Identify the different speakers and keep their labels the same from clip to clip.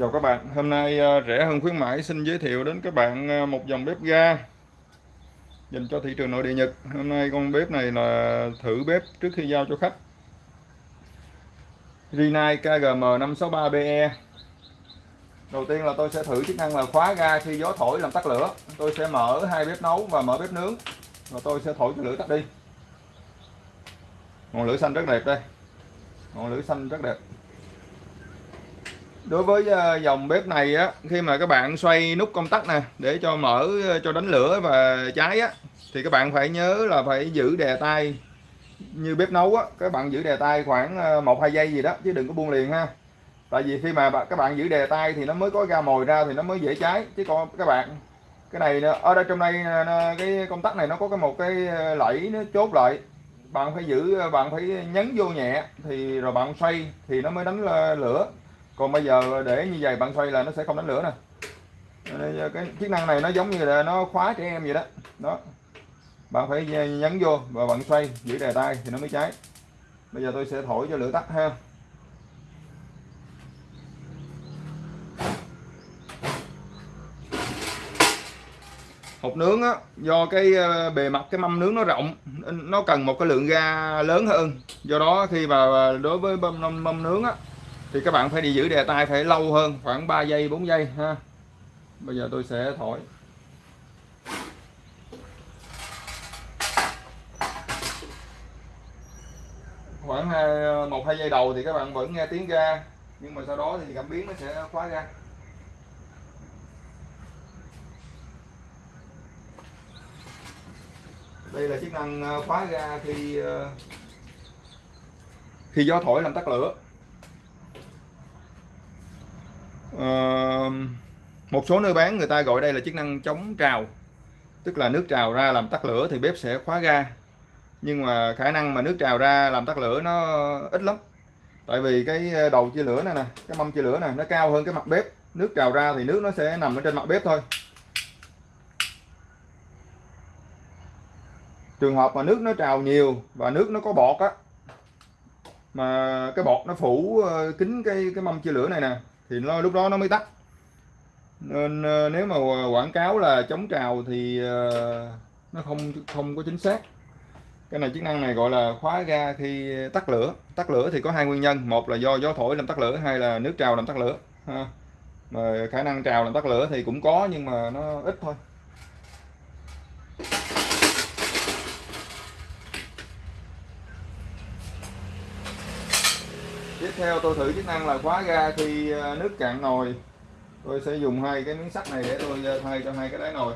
Speaker 1: Chào các bạn, hôm nay ờ, rẻ hơn khuyến mãi xin giới thiệu đến các bạn ờ, một dòng bếp ga dành cho thị trường nội địa Nhật. Hôm nay con bếp này là thử bếp trước khi giao cho khách. Rinnai KGM563BE. Đầu tiên là tôi sẽ thử chức năng là khóa ga khi gió thổi làm tắt lửa. Tôi sẽ mở hai bếp nấu và mở bếp nướng và tôi sẽ thổi cho lửa tắt đi. Ngọn lửa xanh rất đẹp đây. Ngọn lửa xanh rất đẹp đối với ờ, dòng bếp này á khi mà các bạn xoay nút công tắc nè để cho mở ờ, cho đánh lửa và cháy á thì các bạn phải nhớ là phải giữ đè tay. Như bếp nấu á các bạn giữ đè tay khoảng ờ, một hai giây gì đó chứ đừng có buông liền ha. Tại vì khi mà các bạn giữ đè tay thì nó mới có ra mồi ra thì nó mới dễ cháy. Chứ còn các bạn cái này ở đây trong đây cái công tắc này nó có cái một cái ờ, lẫy nó chốt lại. Bạn phải giữ bạn phải nhấn vô nhẹ thì rồi bạn xoay thì nó mới đánh lửa còn bây giờ để như vậy bạn xoay là nó sẽ không đánh lửa nè. Ờ, cái chức năng này nó giống như là nó khóa trẻ em vậy đó. Đó. Bạn phải ờ, nhấn vô và bạn xoay giữ đè tay thì nó mới cháy. Bây giờ tôi sẽ thổi cho lửa tắt ha. Hộp nướng á do cái ờ, bề mặt cái mâm nướng nó rộng nó cần một cái lượng ga lớn hơn. Do đó khi mà đối với mâm, mâm nướng á thì các bạn phải đi giữ đề tay phải lâu hơn, khoảng 3 giây 4 giây, ha. Bây giờ tôi sẽ thổi. Khoảng à, một, hai giây đầu thì các bạn vẫn nghe tiếng ga, nhưng mà sau đó thì cảm biến nó sẽ khóa ra. Đây là chức năng à, khóa ra khi à, khi gió thổi làm tắt lửa. Uh, một số nơi bán người ta gọi đây là chức năng chống trào. Tức là nước trào ra làm tắt lửa thì bếp sẽ khóa ga. Nhưng mà khả năng mà nước trào ra làm tắt lửa nó ít lắm. Tại vì cái ờ, đầu chia lửa này nè cái mâm chia lửa này nó cao hơn cái mặt bếp. Nước trào ra thì nước nó sẽ nằm ở trên mặt bếp thôi. Trường hợp mà nước nó trào nhiều và nước nó có bọt á mà cái bọt nó phủ ờ, kín cái cái mâm chia lửa này nè thì nó, lúc đó nó mới tắt. Nên ờ, nếu mà quảng cáo là chống trào thì ờ, nó không không có chính xác. Cái này chức năng này gọi là khóa ga khi tắt lửa. Tắt lửa thì có hai nguyên nhân. Một là do gió thổi làm tắt lửa hay là nước trào làm tắt lửa. Ha. mà khả năng trào làm tắt lửa thì cũng có nhưng mà nó ít thôi. Theo tôi thử chức năng là khóa ga khi ờ, nước cạn nồi. Tôi sẽ dùng hai cái miếng sắt này để tôi ờ, thay cho hai cái đáy nồi.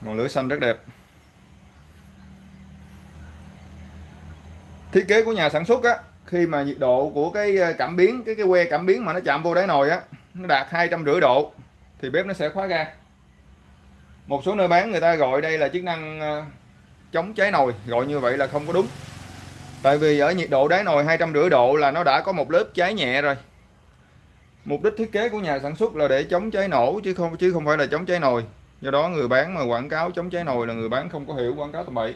Speaker 1: Ngọn lửa xanh rất đẹp. Thiết kế của nhà sản xuất á, khi mà nhiệt độ của cái ờ, cảm biến, cái cái que cảm biến mà nó chạm vô đáy nồi á, nó đạt hai trăm rưỡi độ, thì bếp nó sẽ khóa ga. Một số nơi bán người ta gọi đây là chức năng ờ, chống cháy nồi, gọi như vậy là không có đúng. Tại vì ở nhiệt độ đáy nồi hai trăm rưỡi độ là nó đã có một lớp cháy nhẹ rồi. Mục đích thiết kế của nhà sản xuất là để chống cháy nổ, chứ không chứ không phải là chống cháy nồi. Do đó người bán mà quảng cáo chống cháy nồi là người bán không có hiểu, quảng cáo tầm bậy.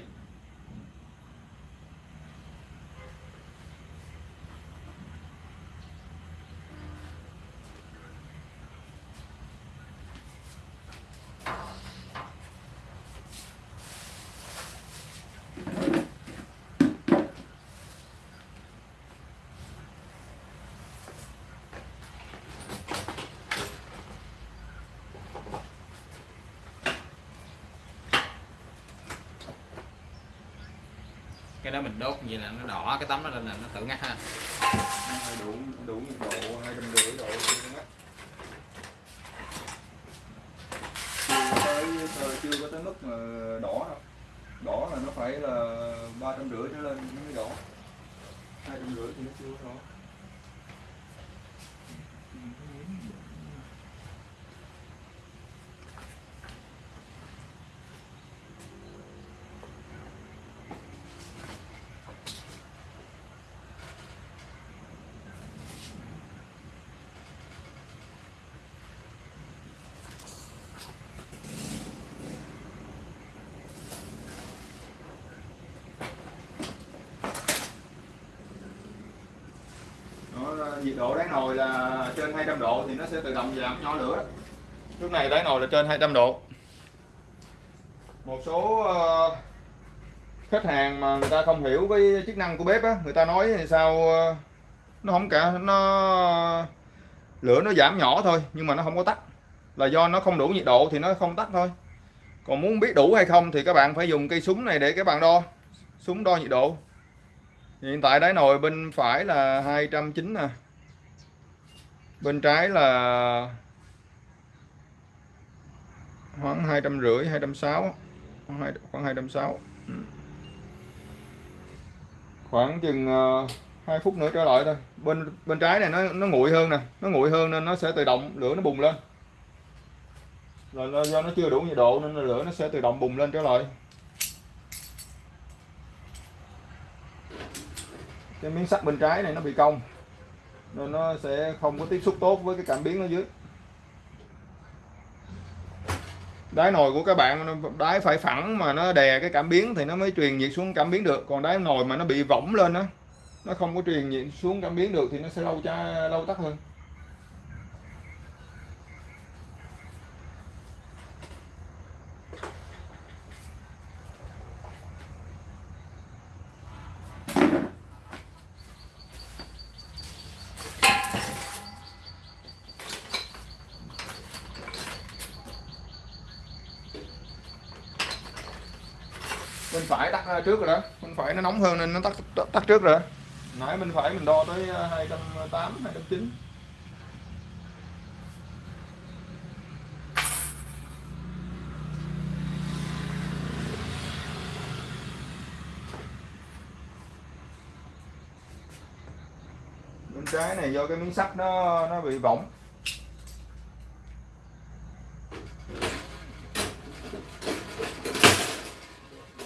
Speaker 2: Cái đó mình đốt như là nó đỏ, cái tấm nó lên là nó tự ngắt ha.
Speaker 1: Đủ đủ nhiệt độ? Hai trăm rưỡi độ chưa tới chưa có tới mức mà đỏ đâu. Đỏ là nó phải là ba trăm rưỡi trở lên mới đỏ. Hai trăm rưỡi thì nó chưa đỏ. Nhiệt độ đáy nồi là trên 200 độ thì nó sẽ tự động giảm nhỏ lửa. Lúc này đáy nồi là trên 200 độ. Một số ờ, khách hàng mà người ta không hiểu cái chức năng của bếp á, người ta nói thì sao ờ, nó không cả, nó, lửa nó giảm nhỏ thôi, nhưng mà nó không có tắt. Là do nó không đủ nhiệt độ thì nó không tắt thôi. Còn muốn biết đủ hay không thì các bạn phải dùng cây súng này để các bạn đo, súng đo nhiệt độ. Hiện tại đáy nồi bên phải là 290 nè bên trái là khoảng hai trăm rưỡi, hai trăm sáu, khoảng hai trăm sáu. Ừ. Khoảng chừng ờ, hai phút nữa trở lại thôi. Bên bên trái này nó nó nguội hơn nè, nó nguội hơn nên nó sẽ tự động, lửa nó bùng lên. Rồi do nó chưa đủ nhiệt độ nên lửa nó sẽ tự động bùng lên trở lại. Cái miếng sắt bên trái này nó bị cong nên nó sẽ không có tiếp xúc tốt với cái cảm biến ở dưới. Đáy nồi của các bạn đáy phải phẳng mà nó đè cái cảm biến thì nó mới truyền nhiệt xuống cảm biến được. Còn đáy nồi mà nó bị võng lên á, nó không có truyền nhiệt xuống cảm biến được thì nó sẽ lâu cha, lâu tắt hơn bên phải tắt trước rồi đó. Bên phải nó nóng hơn nên nó tắt tắt, tắt trước rồi. Nãy bên phải mình đo tới 208 209 bên trái này do cái miếng sắt nó nó bị võng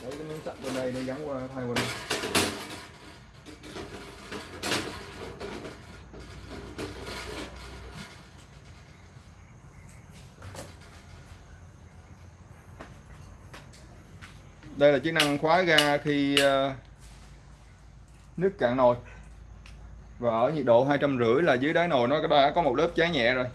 Speaker 1: Đấy, cái miếng sắt bên đây nó gắn qua thay qua đây đây là chức năng khóa ga khi ờ, nước cạn nồi. Và ở nhiệt độ hai trăm rưỡi là dưới đáy nồi nó đã có một lớp cháy nhẹ rồi.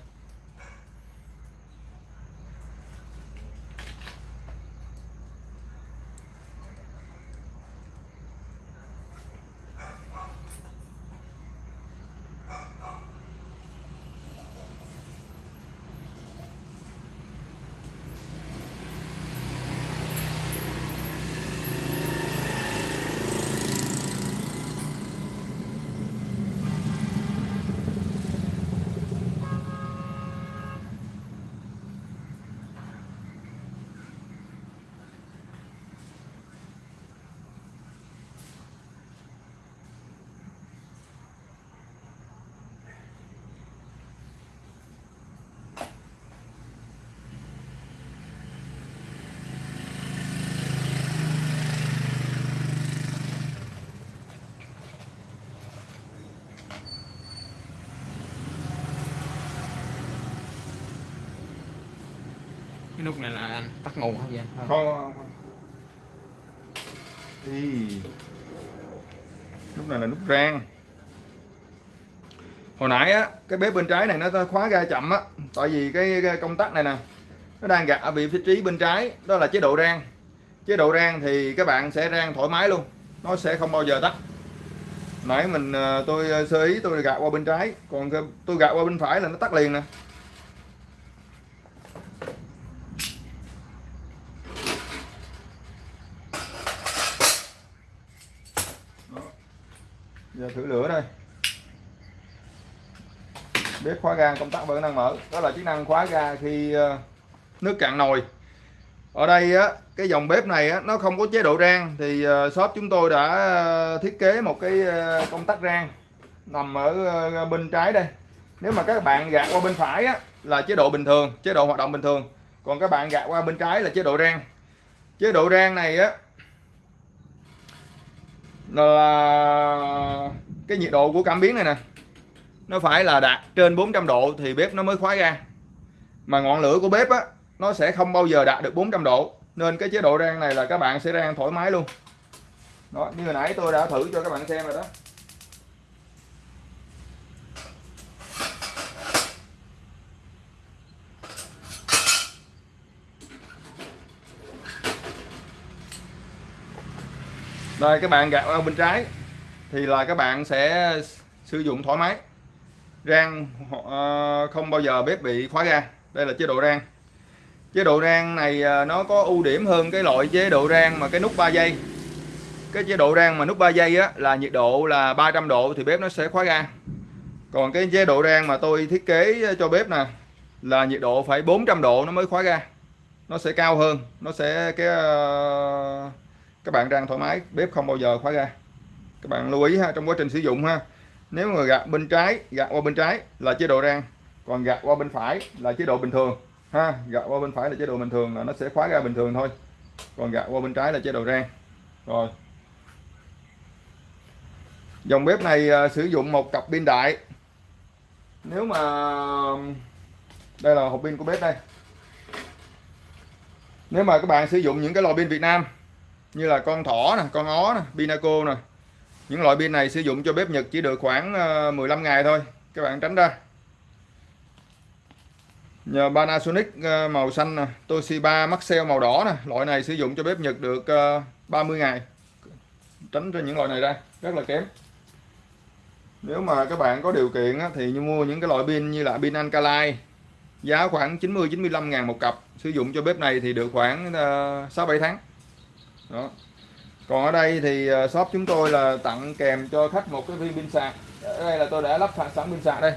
Speaker 2: Cái nút này là anh tắt nguồn không vậy
Speaker 1: không không không. Ý. này là nút rang. Hồi nãy á cái bếp bên trái này nó khóa ga chậm á tại vì cái, cái công tắc này nè nó đang gạt ở vị trí bên trái đó là chế độ rang. Chế độ rang thì các bạn sẽ rang thoải mái luôn nó sẽ không bao giờ tắt. Nãy mình ờ, tôi sơ ý tôi gạt qua bên trái còn tôi gạt qua bên phải là nó tắt liền nè giờ thử lửa đây. Bếp khóa ga công tắc vẫn đang mở. Đó là chức năng khóa ga khi ờ, nước cạn nồi. Ở đây á cái dòng bếp này á, nó không có chế độ rang thì ờ, shop chúng tôi đã ờ, thiết kế một cái công tắc rang nằm ở bên trái đây. Nếu mà các bạn gạt qua bên phải á, là chế độ bình thường chế độ hoạt động bình thường. Còn các bạn gạt qua bên trái là chế độ rang. Chế độ rang này á là cái nhiệt độ của cảm biến này nè. Nó phải là đạt trên 400 độ thì bếp nó mới khóa ra, mà ngọn lửa của bếp á nó sẽ không bao giờ đạt được 400 độ. Nên cái chế độ rang này là các bạn sẽ rang thoải mái luôn. Đó như hồi nãy tôi đã thử cho các bạn xem rồi đó. Đây các bạn gạt ở bên trái thì là các bạn sẽ sử dụng thoải mái. Rang ờ, không bao giờ bếp bị khóa ga. Đây là chế độ rang. Chế độ rang này ờ, nó có ưu điểm hơn cái loại chế độ rang mà cái nút 3 giây. Cái chế độ rang mà nút 3 giây á là nhiệt độ là 300 độ thì bếp nó sẽ khóa ga. Còn cái chế độ rang mà tôi thiết kế cho bếp nè là nhiệt độ phải 400 độ nó mới khóa ga. Nó sẽ cao hơn, nó sẽ cái uh, các bạn rang thoải mái bếp không bao giờ khóa ga. Các bạn lưu ý ha trong quá trình sử dụng ha nếu mà gạt bên trái gạt qua bên trái là chế độ rang còn gạt qua bên phải là chế độ bình thường ha gạt qua bên phải là chế độ bình thường là nó sẽ khóa ra bình thường thôi còn gạt qua bên trái là chế độ rang. Rồi. Dòng bếp này à, sử dụng một cặp pin đại. Nếu mà đây là hộp pin của bếp đây. Nếu mà các bạn sử dụng những cái lò pin Việt Nam như là con thỏ nè, con ó nè, pinaco nè. Những loại pin này sử dụng cho bếp Nhật chỉ được khoảng ờ, 15 ngày thôi. Các bạn tránh ra. Nhờ Panasonic ờ, màu xanh nè, Toshiba Maxell màu đỏ nè, loại này sử dụng cho bếp Nhật được ờ, 30 ngày. Tránh cho những loại này ra, rất là kém. Nếu mà các bạn có điều kiện thì như mua những cái loại pin như là pin Alkaline, giá khoảng 90 95 ngàn một cặp. Sử dụng cho bếp này thì được khoảng 6 7 tháng đó. Còn ở đây thì ờ, shop chúng tôi là tặng kèm cho khách một cái viên pin sạc. Ở đây là tôi đã lắp sẵn pin sạc đây.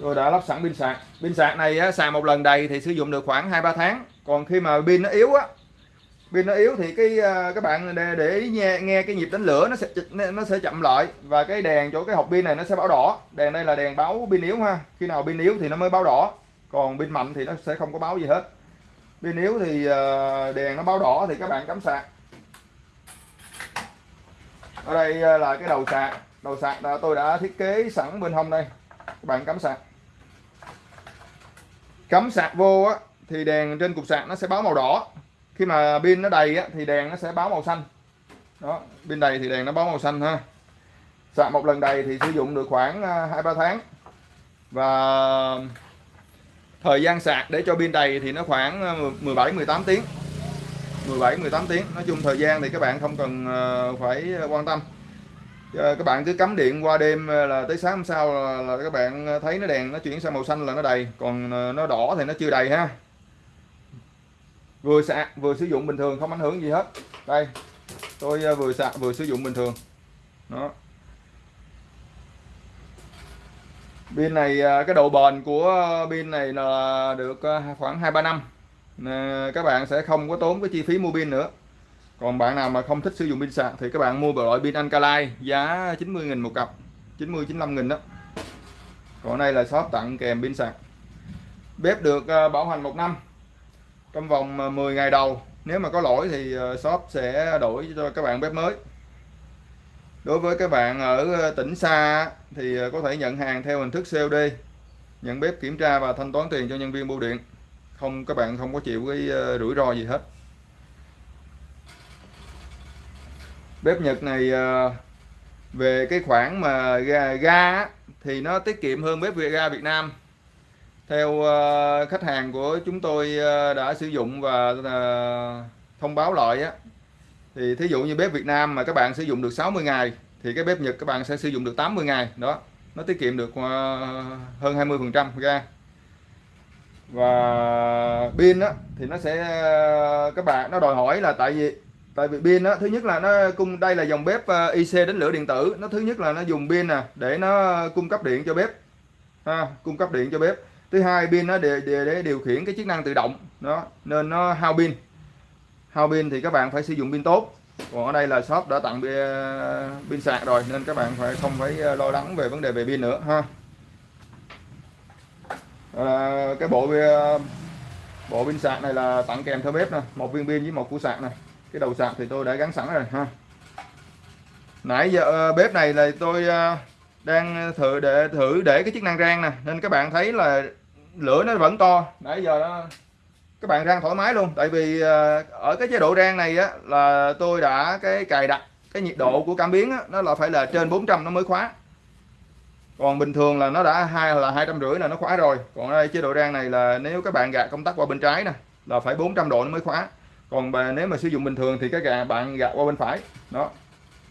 Speaker 1: Tôi đã lắp sẵn pin sạc. Pin sạc này á, sạc một lần đầy thì sử dụng được khoảng 2-3 tháng. Còn khi mà pin nó yếu á pin nó yếu thì cái à, các bạn để, để ý nghe nghe cái nhịp đánh lửa nó sẽ nó sẽ chậm lại. Và cái đèn chỗ cái hộp pin này nó sẽ báo đỏ. Đèn đây là đèn báo pin yếu ha. Khi nào pin yếu thì nó mới báo đỏ. Còn pin mạnh thì nó sẽ không có báo gì hết. Pin yếu thì à, đèn nó báo đỏ thì các bạn cắm sạc. Ở đây à, là cái đầu sạc. Đầu sạc đã tôi đã thiết kế sẵn bên hông đây. Các bạn cắm sạc. Cắm sạc vô á thì đèn trên cục sạc nó sẽ báo màu đỏ khi mà pin nó đầy á, thì đèn nó sẽ báo màu xanh. Đó pin đầy thì đèn nó báo màu xanh ha. Sạc một lần đầy thì sử dụng được khoảng à, hai ba tháng. Và thời gian sạc để cho pin đầy thì nó khoảng à, 17 18 tiếng. 17 18 tiếng. Nói chung thời gian thì các bạn không cần à, phải quan tâm. Ờ, các bạn cứ cắm điện qua đêm à, là tới sáng hôm sau là, là các bạn thấy nó đèn nó chuyển sang màu xanh là nó đầy. Còn nó đỏ thì nó chưa đầy ha vừa sạc vừa sử dụng bình thường, không ảnh hưởng gì hết. Đây, tôi ờ, vừa sạc vừa sử dụng bình thường. Đó. Pin này ờ, cái độ bền của pin này là được ờ, khoảng hai ba năm. Các bạn sẽ không có tốn cái chi phí mua pin nữa. Còn bạn nào mà không thích sử dụng pin sạc thì các bạn mua loại pin Alkaline, giá 90.000 một cặp 90 95 000 đó. Còn đây là shop tặng kèm pin sạc bếp được bảo hành một năm trong vòng ờ, 10 ngày đầu nếu mà có lỗi thì ờ, shop sẽ đổi cho các bạn bếp mới. Đối với các bạn ở ờ, tỉnh xa thì có thể nhận hàng theo hình thức COD nhận bếp kiểm tra và thanh toán tiền cho nhân viên bưu điện. Không các bạn không có chịu cái rủi ro gì hết. Bếp Nhật này về cái khoản mà ga, ga thì nó tiết kiệm hơn bếp ga Việt Nam theo uh, khách hàng của chúng tôi uh, đã sử dụng và uh, thông báo lại á thì thí dụ như bếp Việt Nam mà các bạn sử dụng được 60 ngày thì cái bếp Nhật các bạn sẽ sử dụng được 80 ngày đó. Nó tiết kiệm được uh, hơn 20 phần trăm ra. Và pin á thì nó sẽ uh, các bạn nó đòi hỏi là tại vì tại vì pin á thứ nhất là nó cung đây là dòng bếp uh, IC đến lửa điện tử. Nó thứ nhất là nó dùng pin nè để nó cung cấp điện cho bếp ha, cung cấp điện cho bếp thứ hai pin nó để, để, để điều khiển cái chức năng tự động. Đó nên nó hao pin. Hao pin thì các bạn phải sử dụng pin tốt. Còn ở đây là shop đã tặng pin uh, sạc rồi nên các bạn phải không phải uh, lo lắng về vấn đề về pin nữa ha. À, cái bộ uh, bộ pin sạc này là tặng kèm theo bếp nè một viên pin với một củ sạc này cái đầu sạc thì tôi đã gắn sẵn rồi ha. Nãy giờ bếp này là tôi đang ờ, thử để thử để cái chức năng rang nè nên các bạn thấy là lửa nó vẫn to. Nãy giờ đó các bạn rang thoải mái luôn tại vì ờ, ở cái chế độ rang này á là tôi đã cái cài đặt cái nhiệt độ của cảm biến á, nó là phải là trên 400 nó mới khóa. Còn bình thường là nó đã hai là hai trăm rưỡi là nó khóa rồi. Còn đây chế độ rang này là nếu các bạn gạt công tắc qua bên trái nè là phải 400 độ nó mới khóa. Còn bà, nếu mà sử dụng bình thường thì các gà bạn gạt qua bên phải. Đó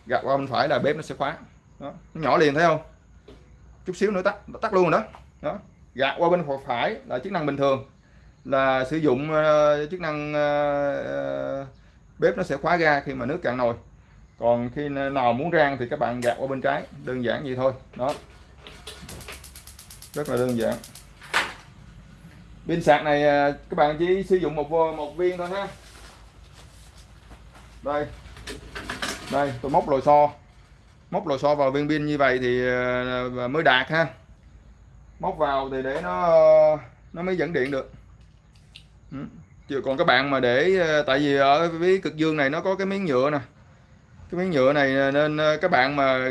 Speaker 1: gạt qua bên phải là bếp nó sẽ khóa đó nó nhỏ liền thấy không? Chút xíu nữa tắt tắt luôn rồi đó. Đó gạt qua bên phải là chức năng bình thường. Là sử dụng uh, chức năng uh, bếp nó sẽ khóa ga khi mà nước cạn nồi. Còn khi nào muốn rang thì các bạn gạt qua bên trái đơn giản vậy thôi. Đó. Rất là đơn giản. Pin sạc này ờ, các bạn chỉ sử dụng một một viên thôi ha. Đây. Đây tôi móc lồi xo móc lò xo vào viên pin như vậy thì ờ, mới đạt ha. Móc vào thì để nó nó mới dẫn điện được. Ừ. Chứ còn các bạn mà để ờ, tại vì ở với cực dương này nó có cái miếng nhựa nè. Cái miếng nhựa này ờ, nên các bạn mà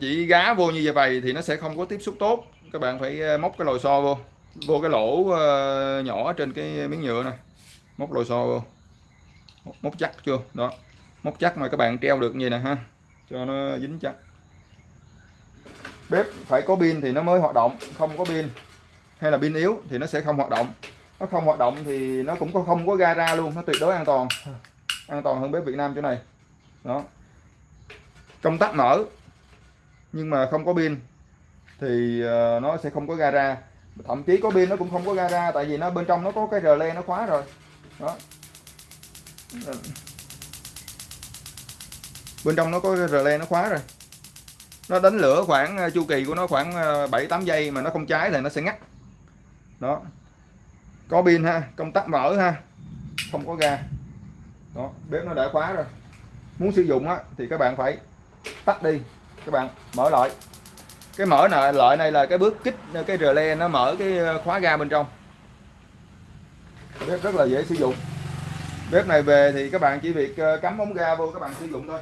Speaker 1: chỉ gá vô như vậy thì nó sẽ không có tiếp xúc tốt. Các bạn phải móc cái lò xo vô. Vô cái lỗ nhỏ trên cái miếng nhựa này. Móc lò xo vô. Móc chắc chưa? Đó. Móc chắc mà các bạn treo được như này ha. Cho nó dính chắc bếp phải có pin thì nó mới hoạt động không có pin. Hay là pin yếu thì nó sẽ không hoạt động. Nó không hoạt động thì nó cũng có không có ga ra luôn nó tuyệt đối an toàn. An toàn hơn bếp Việt Nam chỗ này. Đó. Công tắc mở nhưng mà không có pin thì ờ, nó sẽ không có ga ra. Thậm chí có pin nó cũng không có ga ra tại vì nó bên trong nó có cái rờ le nó khóa rồi. Đó. Bên trong nó có rờ le nó khóa rồi nó đánh lửa khoảng ờ, chu kỳ của nó khoảng ờ, 7-8 giây mà nó không cháy thì nó sẽ ngắt. Đó. Có pin ha, công tắc mở ha, không có ga. Đó, bếp nó đã khóa rồi. Muốn sử dụng á, thì các bạn phải tắt đi. Các bạn mở lại. Cái mở này lợi này là cái bước kích ờ, cái rờ le nó mở cái khóa ga bên trong. Bếp rất là dễ sử dụng. Bếp này về thì các bạn chỉ việc cắm ống ga vô các bạn sử dụng thôi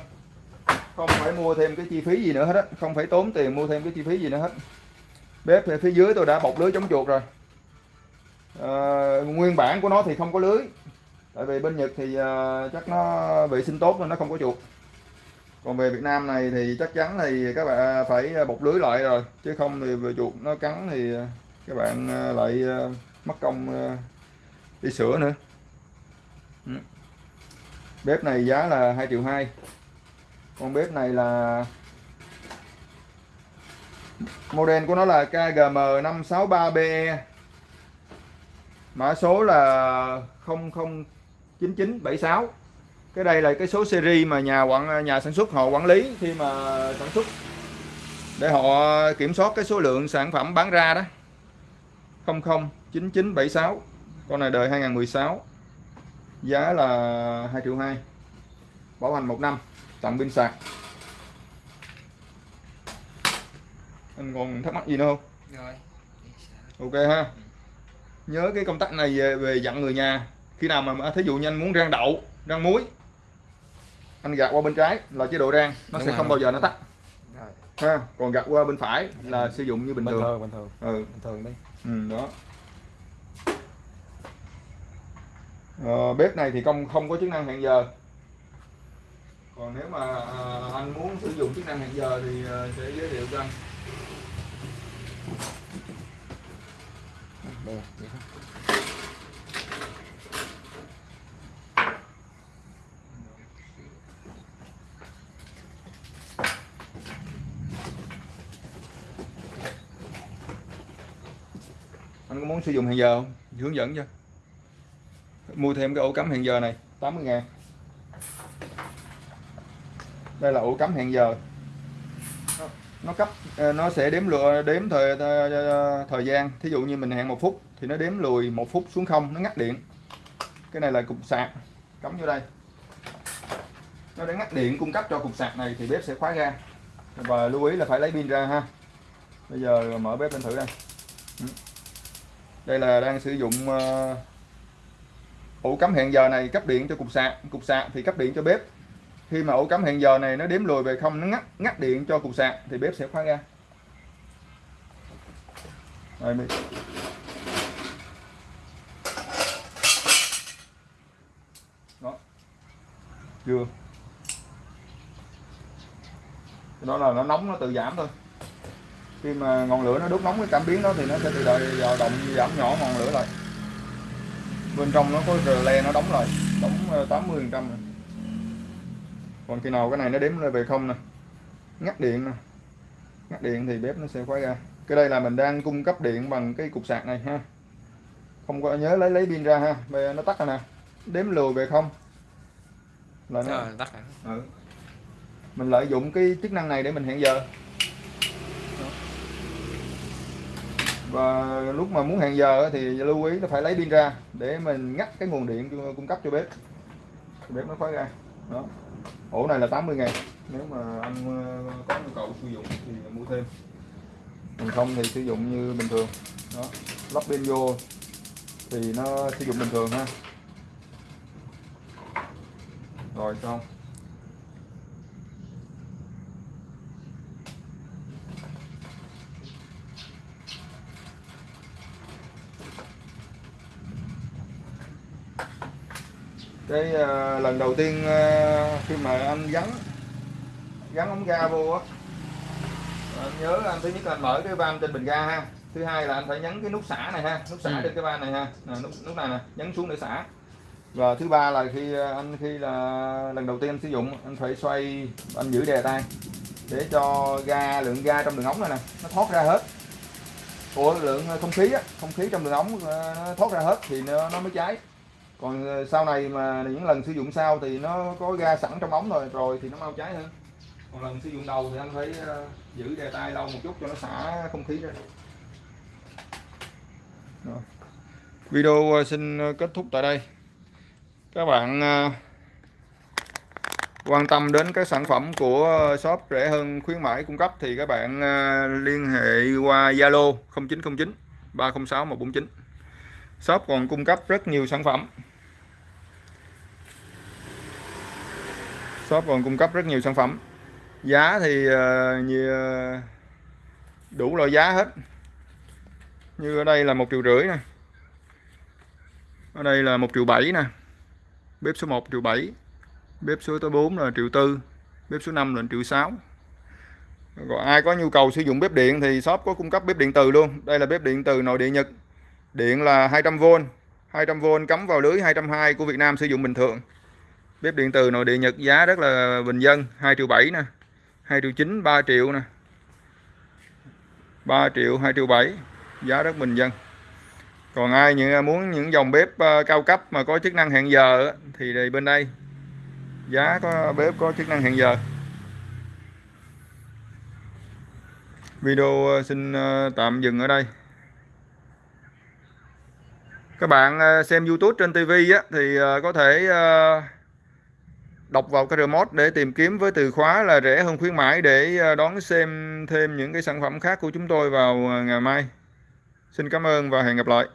Speaker 1: không phải mua thêm cái chi phí gì nữa hết á. Không phải tốn tiền mua thêm cái chi phí gì nữa hết. Bếp phía dưới tôi đã bọc lưới chống chuột rồi. À, nguyên bản của nó thì không có lưới. Tại vì bên Nhật thì uh, chắc nó vệ sinh tốt nên nó không có chuột. Còn về Việt Nam này thì chắc chắn thì các bạn phải bọc lưới lại rồi. Chứ không thì về chuột nó cắn thì các bạn ờ, lại mất công đi sửa nữa. Ừ. Bếp này giá là 2 triệu 2 con bếp này là model của nó là KGM563BE mã số là 009976 cái đây là cái số series mà nhà quản, nhà sản xuất họ quản lý khi mà sản xuất. Để họ kiểm soát cái số lượng sản phẩm bán ra đó. 009976 con này đời 2016 giá là 2 triệu 2 bảo hành 1 năm tặng pin sạc anh còn thắc mắc gì nữa không?
Speaker 2: Rồi.
Speaker 1: Ok ha. Nhớ cái công tắc này về, về dặn người nhà. Khi nào mà thí dụ như anh muốn rang đậu rang muối anh gạt qua bên trái là chế độ rang nó Đúng sẽ rồi. không bao giờ nó tắt. Ha còn gạt qua bên phải là sử dụng như bình, bình thường. thường
Speaker 2: bình thường.
Speaker 1: Ừ.
Speaker 2: bình thường đi.
Speaker 1: Ừ, đó. Ờ, bếp này thì không không có chức năng hẹn giờ còn nếu mà à, anh muốn sử dụng chức năng hẹn giờ thì à, sẽ giới thiệu cho anh.
Speaker 2: Đây,
Speaker 1: anh có muốn sử dụng hẹn giờ không? Hướng dẫn cho. Mua thêm cái ổ cắm hẹn giờ này 80 ngàn đây là ổ cắm hẹn giờ. Nó cấp ờ, nó sẽ đếm lừa, đếm thời ờ, ờ, thời gian. Thí dụ như mình hẹn một phút thì nó đếm lùi một phút xuống không nó ngắt điện. Cái này là cục sạc. Cắm vô đây. Nó để ngắt điện cung cấp cho cục sạc này thì bếp sẽ khóa ra và lưu ý là phải lấy pin ra ha. Bây giờ mở bếp lên thử đây. Ừ. Đây là đang sử dụng ổ cắm hẹn giờ này cấp điện cho cục sạc. Cục sạc thì cấp điện cho bếp khi mà ổ cắm hẹn giờ này nó đếm lùi về không nó ngắt ngắt điện cho cục sạc thì bếp sẽ khóa ra. Đây, mình đó. Chưa. Đó là nó nóng nó tự giảm thôi. Khi mà ngọn lửa nó đốt nóng cái cảm biến đó thì nó sẽ tự động dao động giảm nhỏ ngọn lửa lại. Bên trong nó có le nó đóng rồi đóng ờ, 80 phần trăm còn khi nào cái này nó đếm lên về không nè? Ngắt điện nè. Ngắt điện thì bếp nó sẽ khóa ra. Cái đây là mình đang cung cấp điện bằng cái cục sạc này ha. Không có nhớ lấy lấy pin ra ha. Bây nó tắt rồi nè. Đếm lùi về không. Là nó
Speaker 2: Rồi, tắt rồi.
Speaker 1: ừ. mình lợi dụng cái chức năng này để mình hẹn giờ. Và lúc mà muốn hẹn giờ thì lưu ý là phải lấy pin ra để mình ngắt cái nguồn điện cung cấp cho bếp. Bếp nó khóa ra. Đó ổ này là 80 ngàn. Nếu mà anh ờ, có nhu cầu sử dụng thì mua thêm. Còn không thì sử dụng như bình thường. Đó. Lắp pin vô thì nó sử dụng bình thường ha. Rồi xong cái ờ, lần đầu tiên ờ, khi mà anh gắn gắn ống ga vô á anh nhớ anh thứ nhất là anh mở cái van trên bình ga ha. Thứ hai là anh phải nhấn cái nút xả này ha nút xả
Speaker 2: Ừ.
Speaker 1: trên cái van này ha. Nè, nút nút này nè nhấn xuống để xả. Và thứ ba là khi ờ, anh khi là lần đầu tiên anh sử dụng anh phải xoay anh giữ đè tay để cho ga lượng ga trong đường ống này nè nó thoát ra hết. Ủa lượng không khí á không khí trong đường ống ờ, nó thoát ra hết thì nó, nó mới cháy còn ờ, sau này mà những lần sử dụng sau thì nó có ga sẵn trong ống rồi rồi thì nó mau cháy hơn. Còn lần sử dụng đầu thì anh phải ờ, giữ đè tay lâu một chút cho nó xả không khí ra. Rồi. video ờ, xin kết thúc tại đây. Các bạn quan tâm đến các sản phẩm của shop rẻ hơn khuyến mãi cung cấp thì các bạn liên hệ qua Zalo 0909 306 149 shop còn cung cấp rất nhiều sản phẩm. Shop còn cung cấp rất nhiều sản phẩm. Giá thì ờ, như ờ, đủ loại giá hết. Như ở đây là một triệu rưỡi nè. Ở đây là một triệu bảy nè. Bếp số 1 triệu 7 bếp số thứ 4 là triệu tư, bếp số 5 là triệu 6 còn ai có nhu cầu sử dụng bếp điện thì shop có cung cấp bếp điện từ luôn. Đây là bếp điện từ nội địa Nhật. Điện là 200V 200V cắm vào lưới 220 của Việt Nam sử dụng bình thường bếp điện từ nội địa Nhật giá rất là bình dân 2 triệu 7 nè 2 triệu 9 3 triệu nè. 3 triệu 2 triệu 7 giá rất bình dân. Còn ai những à, muốn những dòng bếp à, cao cấp mà có chức năng hẹn giờ thì bên đây. Giá có bếp có chức năng hẹn giờ. Video à, xin tạm dừng ở đây. Các bạn xem YouTube trên TV á, thì có thể ờ, đọc vào cái remote để tìm kiếm với từ khóa là rẻ hơn khuyến mãi để ờ, đón xem thêm những cái sản phẩm khác của chúng tôi vào ờ, ngày mai. Xin cảm ơn và hẹn gặp lại.